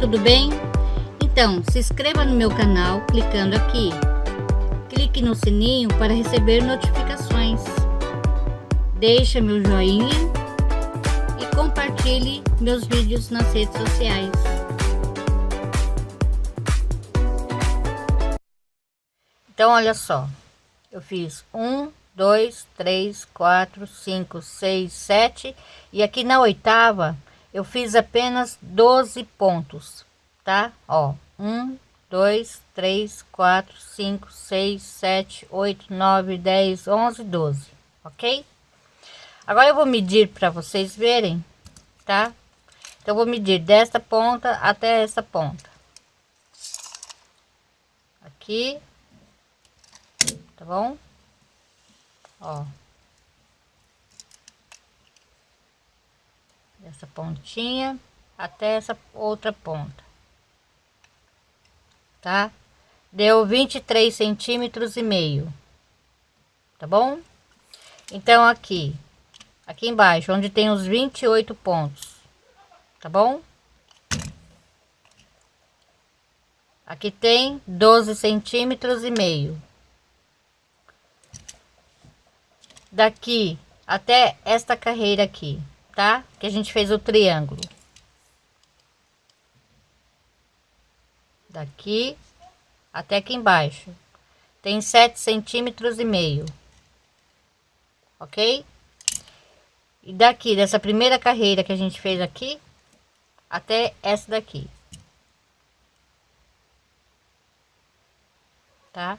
tudo bem? Então, se inscreva no meu canal clicando aqui. Clique no sininho para receber notificações. Deixe meu joinha e compartilhe meus vídeos nas redes sociais. Então, olha só. Eu fiz um, dois, três, quatro, cinco, seis, sete e aqui na oitava eu fiz apenas 12 pontos, tá? Ó, um, dois, três, quatro, cinco, seis, sete, oito, nove, dez, onze, doze, ok? Agora eu vou medir para vocês verem, tá? Então, vou medir desta ponta até essa ponta. Aqui, tá bom? Ó. essa pontinha até essa outra ponta tá? Deu 23 centímetros e meio tá bom? Então aqui aqui embaixo onde tem os 28 pontos tá bom? Aqui tem 12 centímetros e meio. Daqui até esta carreira aqui tá? Que a gente fez o triângulo. Daqui até aqui embaixo. Tem sete centímetros e meio. Ok? E daqui, dessa primeira carreira que a gente fez aqui, até essa daqui. Tá?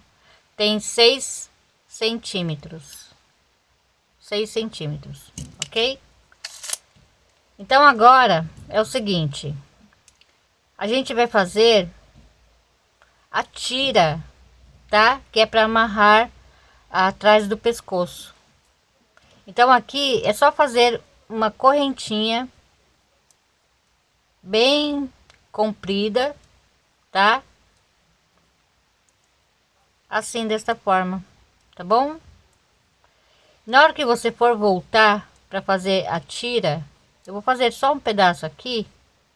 Tem seis centímetros. Seis centímetros, ok? Então agora é o seguinte, a gente vai fazer a tira, tá? Que é para amarrar atrás do pescoço. Então aqui é só fazer uma correntinha bem comprida, tá? Assim desta forma, tá bom? Na hora que você for voltar para fazer a tira, eu vou fazer só um pedaço aqui,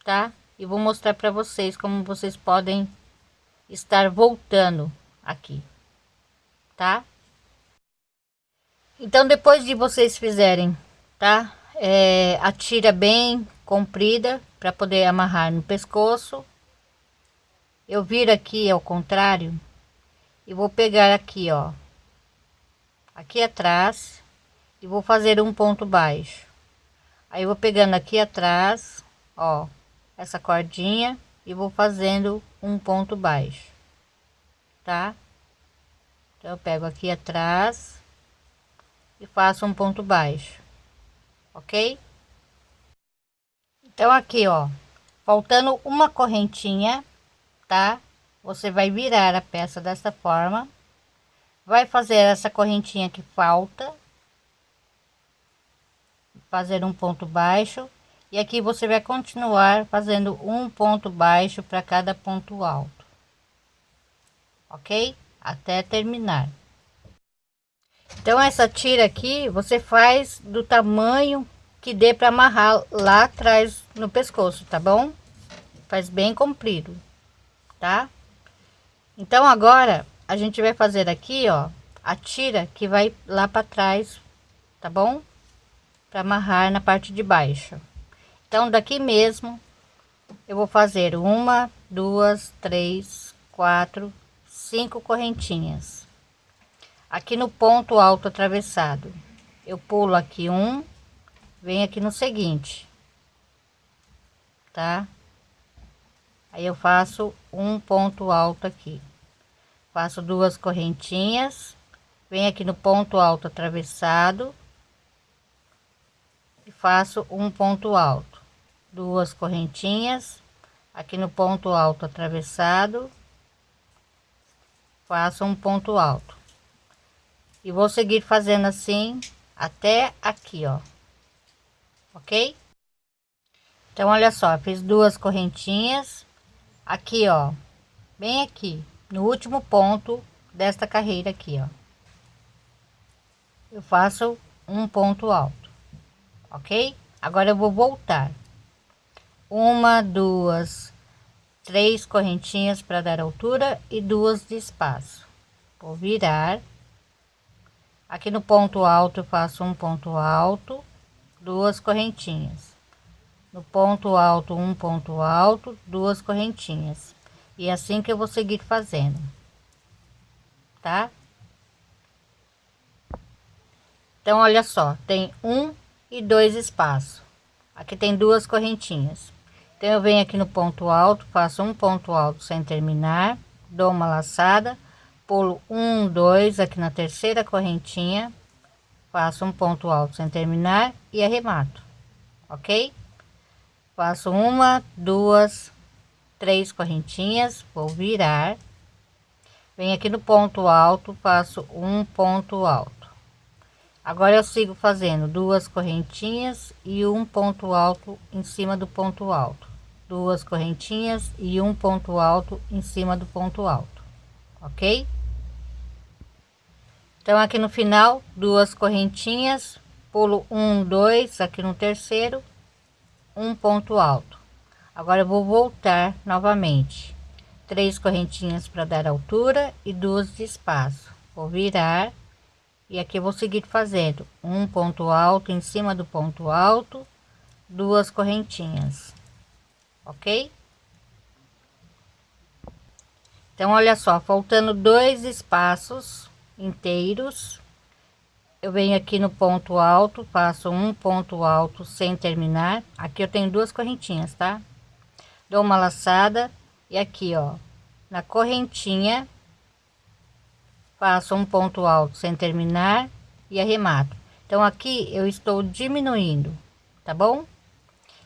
tá? E vou mostrar para vocês como vocês podem estar voltando aqui, tá? Então, depois de vocês fizerem, tá? É, a tira bem comprida para poder amarrar no pescoço. Eu viro aqui ao contrário e vou pegar aqui, ó, aqui atrás e vou fazer um ponto baixo aí eu vou pegando aqui atrás ó essa cordinha e vou fazendo um ponto baixo tá? Então eu pego aqui atrás e faço um ponto baixo ok? Então aqui ó faltando uma correntinha tá? Você vai virar a peça dessa forma vai fazer essa correntinha que falta fazer um ponto baixo e aqui você vai continuar fazendo um ponto baixo para cada ponto alto. Ok? Até terminar. Então essa tira aqui você faz do tamanho que dê para amarrar lá atrás no pescoço tá bom? Faz bem comprido tá? Então agora a gente vai fazer aqui ó a tira que vai lá para trás tá bom para amarrar na parte de baixo. Então, daqui mesmo, eu vou fazer uma, duas, três, quatro, cinco correntinhas. Aqui no ponto alto atravessado, eu pulo aqui um, venho aqui no seguinte, tá? Aí eu faço um ponto alto aqui, faço duas correntinhas, venho aqui no ponto alto atravessado, e faço um ponto alto. Duas correntinhas aqui no ponto alto atravessado faço um ponto alto. E vou seguir fazendo assim até aqui ó. Ok? Então olha só fiz duas correntinhas. Aqui ó bem aqui no último ponto desta carreira aqui ó. Eu faço um ponto alto ok? Agora eu vou voltar. Uma, duas, três correntinhas para dar altura e duas de espaço. Vou virar. Aqui no ponto alto eu faço um ponto alto duas correntinhas. No ponto alto um ponto alto duas correntinhas. E é assim que eu vou seguir fazendo tá? Então olha só tem um e dois espaços. Aqui tem duas correntinhas. Então eu venho aqui no ponto alto faço um ponto alto sem terminar dou uma laçada pulo um dois aqui na terceira correntinha faço um ponto alto sem terminar e arremato ok? Faço uma duas três correntinhas vou virar. Venho aqui no ponto alto faço um ponto alto agora eu sigo fazendo duas correntinhas e um ponto alto em cima do ponto alto. Duas correntinhas e um ponto alto em cima do ponto alto ok? Então aqui no final duas correntinhas pulo um dois aqui no terceiro um ponto alto. Agora eu vou voltar novamente. Três correntinhas para dar altura e duas de espaço. Vou virar e aqui eu vou seguir fazendo. Um ponto alto em cima do ponto alto duas correntinhas. Ok? Então olha só faltando dois espaços inteiros eu venho aqui no ponto alto faço um ponto alto sem terminar. Aqui eu tenho duas correntinhas tá? Dou uma laçada e aqui ó na correntinha faço um ponto alto sem terminar e arremato. Então aqui eu estou diminuindo tá bom?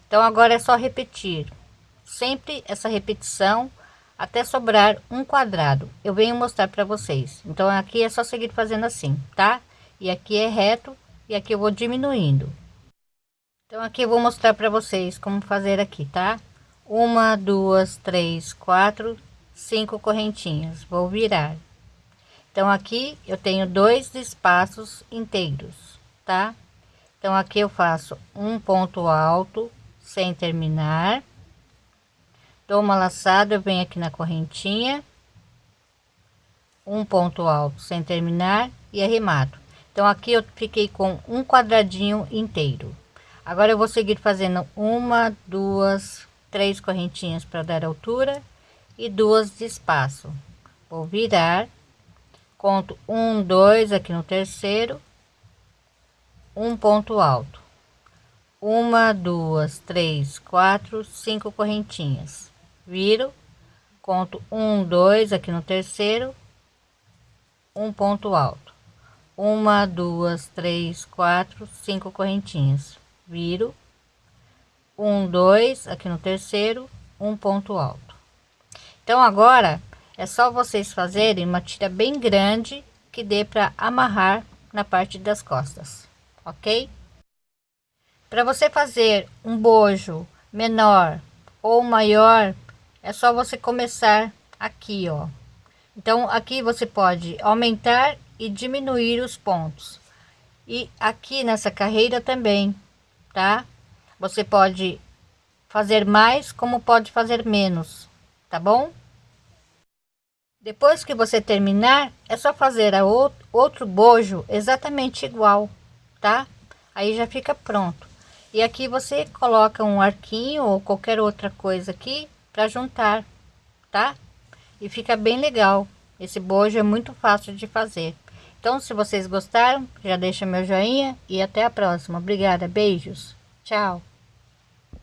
Então agora é só repetir. Sempre essa repetição até sobrar um quadrado. Eu venho mostrar para vocês. Então aqui é só seguir fazendo assim tá? E aqui é reto e aqui eu vou diminuindo. Então aqui eu vou mostrar para vocês como fazer aqui tá? Uma duas três quatro cinco correntinhas. Vou virar então aqui eu tenho dois espaços inteiros tá? Então aqui eu faço um ponto alto sem terminar. Dou uma laçada eu venho aqui na correntinha. Um ponto alto sem terminar e arremato. Então aqui eu fiquei com um quadradinho inteiro. Agora eu vou seguir fazendo uma duas três correntinhas para dar altura e duas de espaço. Vou virar conto um dois aqui no terceiro um ponto alto. Uma duas três quatro cinco correntinhas. Viro conto um dois aqui no terceiro um ponto alto. Uma duas três quatro cinco correntinhas. Viro um dois aqui no terceiro um ponto alto. Então agora é só vocês fazerem uma tira bem grande que dê para amarrar na parte das costas ok? Para você fazer um bojo menor ou maior é só você começar aqui ó. Então aqui você pode aumentar e diminuir os pontos. E aqui nessa carreira também tá? Você pode fazer mais como pode fazer menos tá bom depois que você terminar é só fazer a outro, bojo exatamente igual tá aí já fica pronto e aqui você coloca um arquinho ou qualquer outra coisa aqui para juntar, tá? E fica bem legal. Esse bojo é muito fácil de fazer. Então, se vocês gostaram, já deixa meu joinha e até a próxima. Obrigada, beijos, tchau.